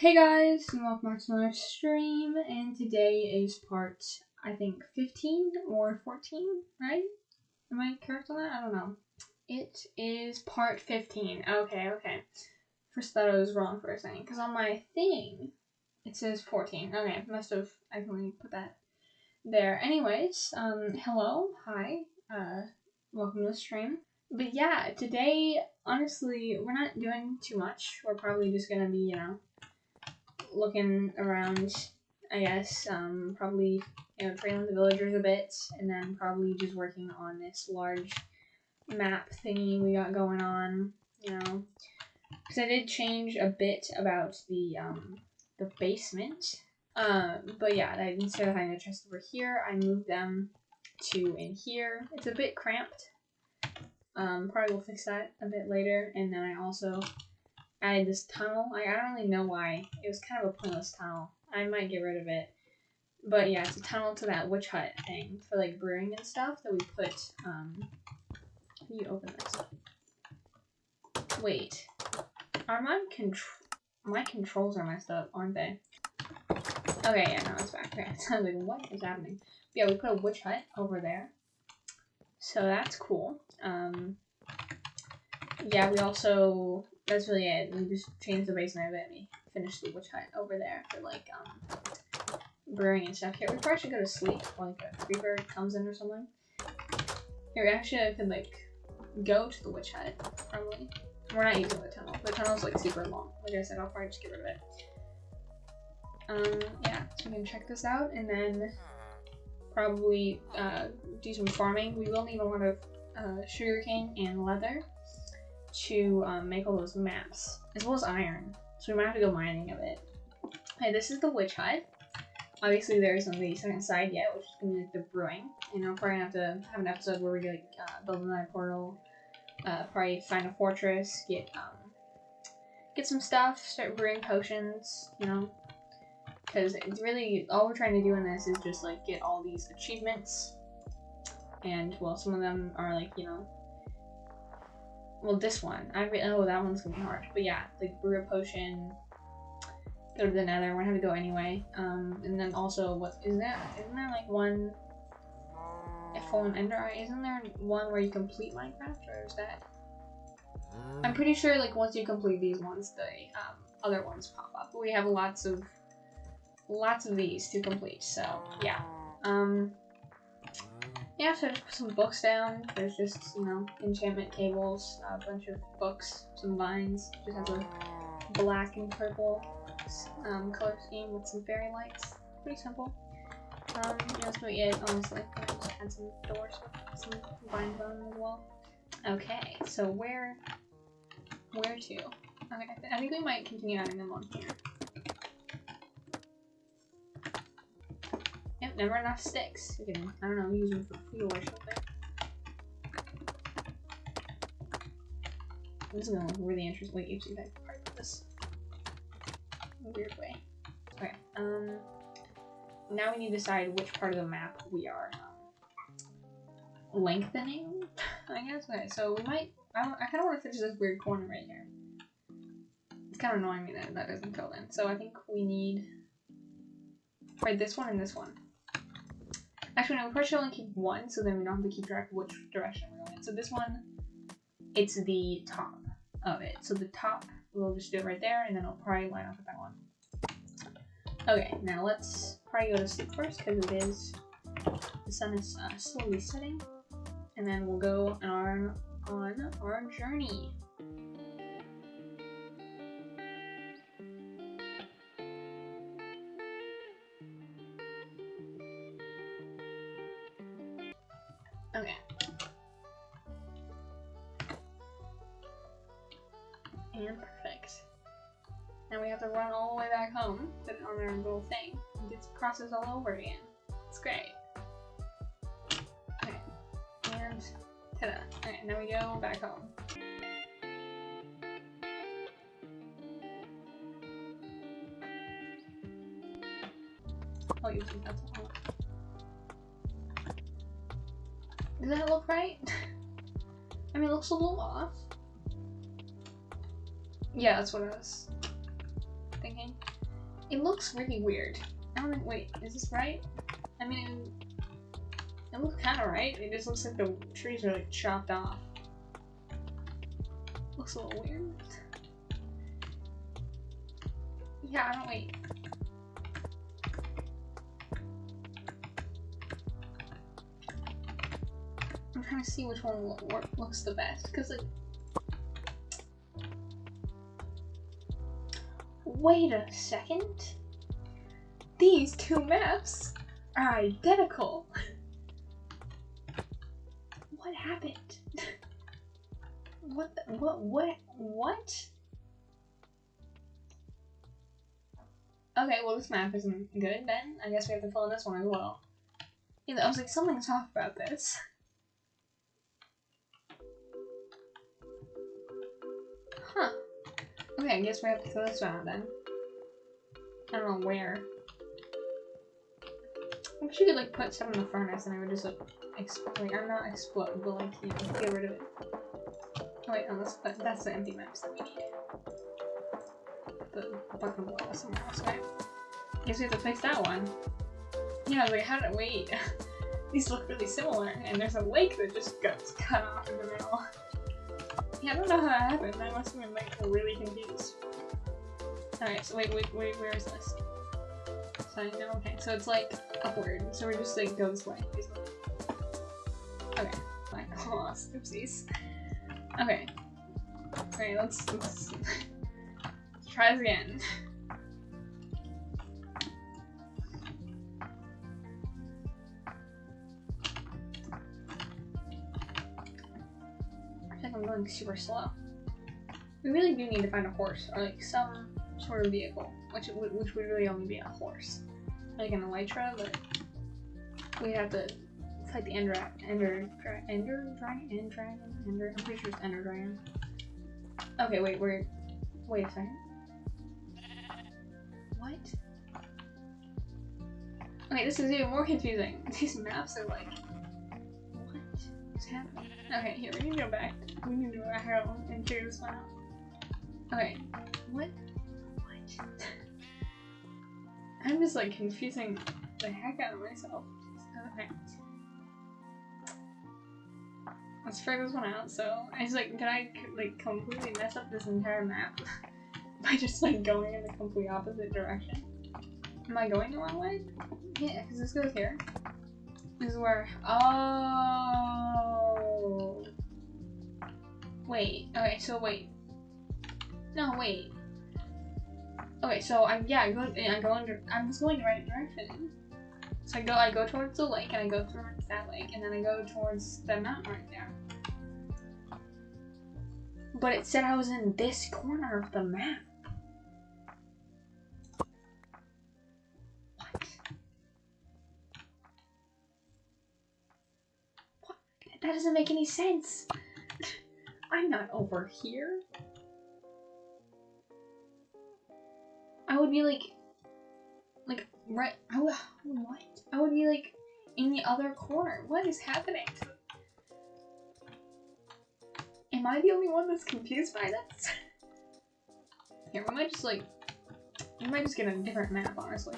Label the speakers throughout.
Speaker 1: Hey guys, and welcome back to another stream, and today is part, I think, 15 or 14, right? Am I correct on that? I don't know. It is part 15. Okay, okay. First thought I was wrong for a second, because on my thing, it says 14. Okay, must have accidentally put that there. Anyways, um, hello, hi, uh, welcome to the stream. But yeah, today, honestly, we're not doing too much. We're probably just gonna be, you know, looking around, I guess, um, probably, you know, trailing the villagers a bit, and then probably just working on this large map thingy we got going on, you know. Because I did change a bit about the, um, the basement. Um, but yeah, I, instead of having the chest over here, I moved them to in here. It's a bit cramped. Um, probably will fix that a bit later. And then I also added this tunnel. I, I don't really know why. It was kind of a pointless tunnel. I might get rid of it. But yeah, it's a tunnel to that witch hut thing for like brewing and stuff that we put, um, you open this. Wait. Are my control, my controls are messed up, aren't they? Okay, yeah, now it's back. Okay, so I was like, what is happening? yeah, we put a witch hut over there. So that's cool. Um, yeah, we also that's really it. We just changed the basement a bit. We finished the witch hut over there for like um brewing and stuff. Here, we probably should go to sleep like a creeper comes in or something. Here, actually could like go to the witch hut. Probably. We're not using the tunnel. The tunnel's like super long. Like I said, I'll probably just get rid of it. Um, yeah, so we can check this out and then probably uh, do some farming. We will need a lot of uh, sugarcane and leather to um, make all those maps, as well as iron. So we might have to go mining a bit. Okay, this is the witch hut. Obviously, there isn't the second side yet, which is to be like the brewing. And I'm probably to have to have an episode where we like uh, build another portal, uh, probably find a fortress, get um, get some stuff, start brewing potions, you know. Because it's really, all we're trying to do in this is just like get all these achievements. And, well, some of them are like, you know, well, this one. I re- oh, that one's gonna be hard. But yeah, like brew a potion, go to the Nether. We're gonna have to go anyway. Um, and then also, what is that? Isn't there like one? A fallen ender eye. Isn't there one where you complete Minecraft, or is that? I'm pretty sure like once you complete these ones, the um, other ones pop up. We have lots of lots of these to complete. So yeah. Um. Yeah, so I just put some books down. There's just, you know, enchantment tables, a bunch of books, some vines. Just has a black and purple um, color scheme with some fairy lights. Pretty simple. Um, that's really it, honestly. I just add some doors with some vines on as well. Okay, so where, where to? Okay, I think we might continue adding them on here. Never enough sticks. I don't know, use them for fuel or something. This is gonna look really interesting. Wait, you see that part of this in a weird way. Okay, um, now we need to decide which part of the map we are um, lengthening, I guess. Okay, so we might, I, I kind of want to finish this weird corner right here. It's kind of annoying me that that doesn't fill in. So I think we need, right, this one and this one. Actually, no, we probably should only keep one, so then we don't have to keep track of which direction we're going in. So this one, it's the top of it. So the top, we'll just do it right there, and then I'll probably line up with that one. Okay, now let's probably go to sleep first, because it is, the sun is uh, slowly setting. And then we'll go on, on our journey. Process all over again. It's great. Okay. And ta-da. Okay, now we go back home. I'll use some pencil. Does that look right? I mean, it looks a little off. Yeah, that's what I was thinking. It looks really weird. Wait, is this right? I mean, it, looks kind of right. It just looks like the trees are like chopped off. Looks a little weird. Yeah, I don't wait. I'm trying to see which one lo looks the best, because like... Wait a second? These two maps are identical! what happened? what the, what, what, what? Okay, well this map isn't good then. I guess we have to fill in this one as well. Yeah, I was like, something's off about this. Huh. Okay, I guess we have to fill this one out then. I don't know where. I wish you could like put some in the furnace and I would just like explode. I'm not explode, but like you know, get rid of it. Oh, wait, no, that's, that's the empty maps that we need the button below somewhere else, right? Guess we have to place that one. Yeah, like, how did I wait? These look really similar, and there's a lake that just gets cut off in the middle. Yeah, I don't know how that happened. I must have been like really confused. Alright, so wait, wait, wait, where is this? So I know, okay, so it's like upward, so we're just like go this way. Okay, fine, lost, oopsies. Okay. Alright, let's, let's try this again. I think I'm going super slow. We really do need to find a horse, or like some sort of vehicle, which which would really only be a horse. Like an elytra, but we'd have to fight the Ender, Ender, Ender Dragon, Ender Dragon, Ender, I'm pretty sure it's Ender Dragon. Okay, wait, we're, wait a second. What? Okay, this is even more confusing. These maps are like, what is happening? Okay, here, we need to go back. We need to go back out and figure this one out. Okay, what? What? I'm just like confusing the heck out of myself. Let's figure this one out. So, I was like, did I like completely mess up this entire map? by just like going in the complete opposite direction. Am I going the wrong way? Yeah, because this goes here. This is where. Oh. Wait. Okay. So wait. No. Wait. Okay. So I'm yeah I go I go under I was going the right direction. So I go I go towards the lake and I go towards that lake and then I go towards the mountain right there. But it said I was in this corner of the map. What? That doesn't make any sense. I'm not over here. I would be like, like, right, I would, what? I would be like in the other corner. What is happening? Am I the only one that's confused by this? Here, we might just like, we might just get a different map, honestly.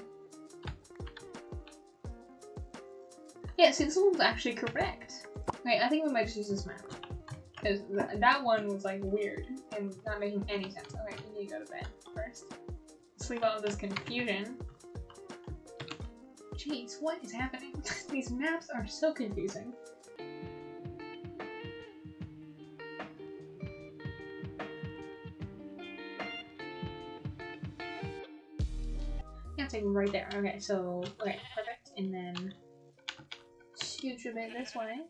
Speaker 1: Yeah, see, this one's actually correct. Okay, I think we might just use this map. Because th that one was like weird and not making any sense. Okay, we need to go to bed first. Sleep out of this confusion. Jeez, what is happening? These maps are so confusing. Yeah, take right there. Okay, so, okay, perfect. And then scooch a bit this way.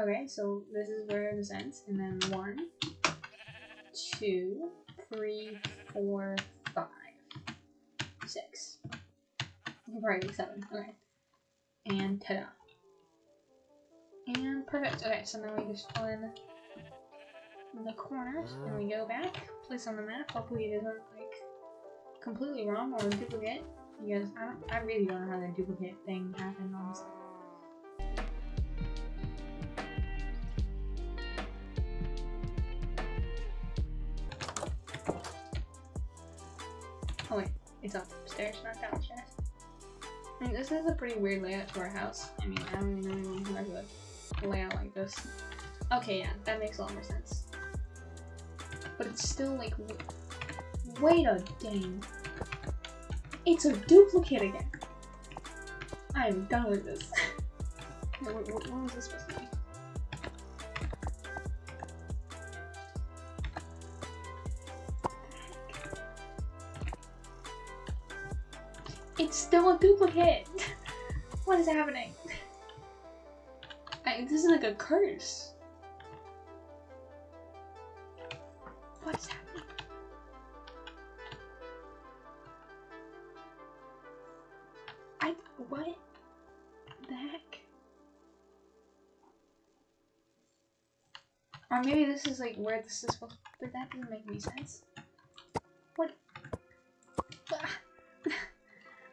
Speaker 1: Okay, so this is where this ends. And then one, two, three, four, Probably seven. Okay. And ta-da. And perfect. Okay, so now we just fill in the corners and we go back, place on the map. Hopefully it isn't like completely wrong or duplicate. Because I don't I really don't know how the duplicate thing happened honestly. Oh wait, It's upstairs, not downstairs. Mean, this is a pretty weird layout to our house. I mean, I don't even know anyone who has a layout like this. Okay, yeah, that makes a lot more sense. But it's still like, wait a dang. It's a duplicate again. I am done with this. what, what, what was this supposed to be? It's still a duplicate! what is happening? I, this is like a curse. What is happening? I, what the heck? Or maybe this is like where this is supposed but that doesn't make any sense.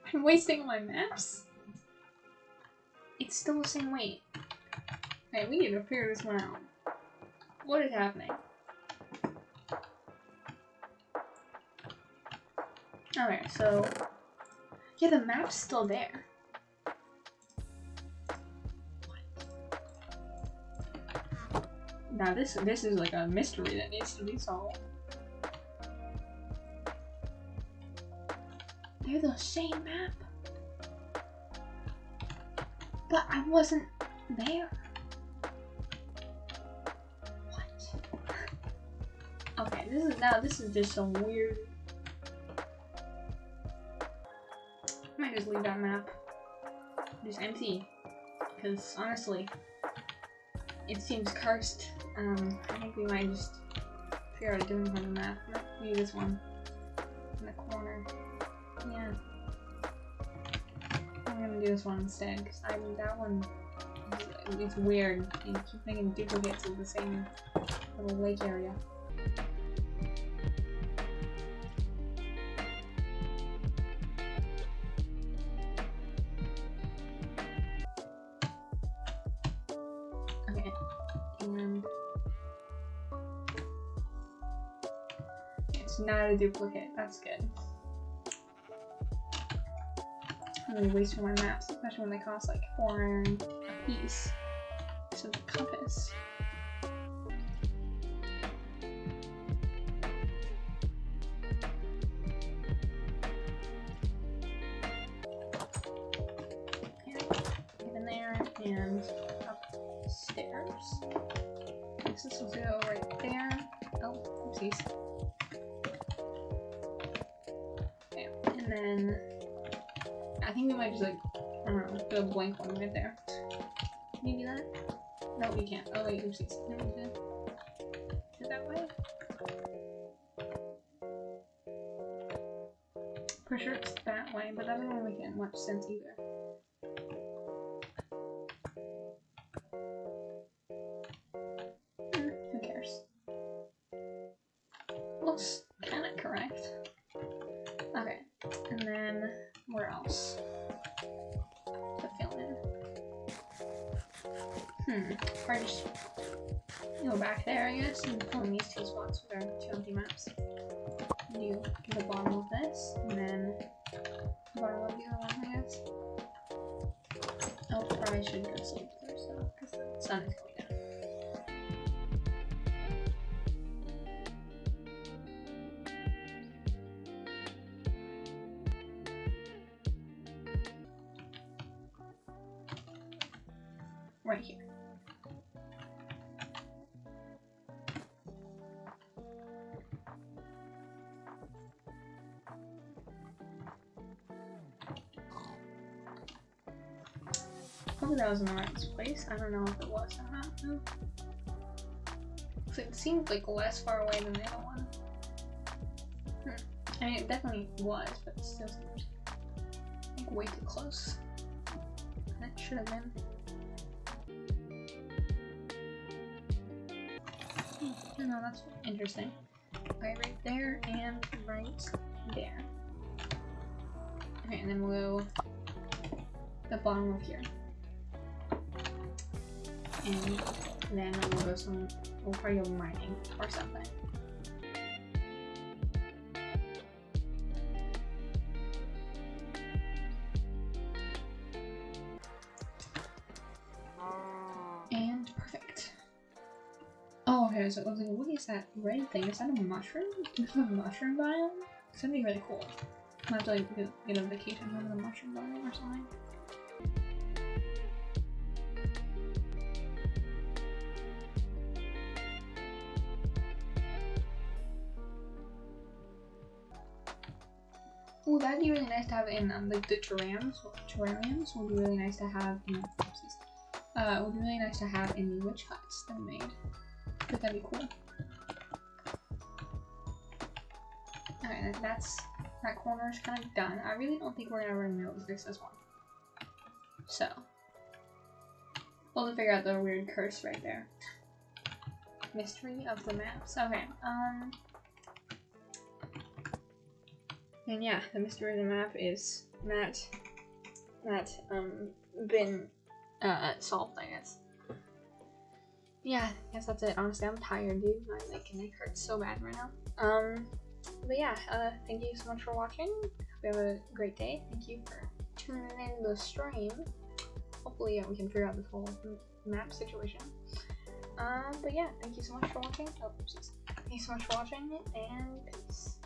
Speaker 1: I'm wasting my maps? It's still the same weight. Okay, we need to figure this one out. What is happening? Okay, so... Yeah, the map's still there. Now this this is like a mystery that needs to be solved. They're the same map. But I wasn't there. What? Okay, this is now this is just some weird might just leave that map just empty. Because honestly, it seems cursed. Um, I think we might just figure out a different kind map. Maybe this one. In the corner. Do this one instead, because I mean, that one, is, it's weird. You keep making duplicates of the same little lake area. Okay, and it's not a duplicate. That's good. Really wasting my maps, especially when they cost like four a piece. So the compass. There and upstairs. This will go right there. Oh. Okay, and then think we might just like, I don't know, put a blank one right there. Can you do that? No, we can't. Oh wait, oopsies. No, we can. Is it that way? For sure it's that way, but that doesn't really make much sense either. Hmm, who cares? Looks kinda correct. Okay, and then where else? Hmm. Or just go back there, I guess, and fill in these two spots with our two empty maps. Do the bottom of this, and then the bottom of the other one, I guess. Oh, probably should go sleep first, though, because the sun is going down. Right here. That was in the right place. I don't know if it was or not. though. It seemed like less far away than the other one. Hmm. I mean, it definitely was, but it still seems like way too close. That should have been. Hmm, No, that's interesting. Okay, right there and right there. Okay, and then we'll go the bottom of here and then we'll do some we'll probably mining or something. And perfect. Oh, okay, so like, what is that red thing? Is that a mushroom? Is that a mushroom biome? It's gonna be really cool. I have to like get, get a vacation from the mushroom biome or something. Nice to have in um, like the terrariums. Terrariums would be really nice to have in. Uh, would be really nice to have in the witch huts that we made. But that'd be cool. Okay, that's that corner is kind of done. I really don't think we're gonna fix this one. So we'll figure out the weird curse right there. Mystery of the maps. Okay. Um. And yeah, the mystery of the map is not not um been uh solved, I guess. Yeah, I guess that's it. Honestly, I'm tired, dude. My like neck hurts so bad right now. Um, but yeah, uh, thank you so much for watching. Hope you have a great day. Thank you for tuning in the stream. Hopefully, yeah, we can figure out this whole map situation. Um, but yeah, thank you so much for watching. Oh, oopsies. Thank you so much for watching, and peace.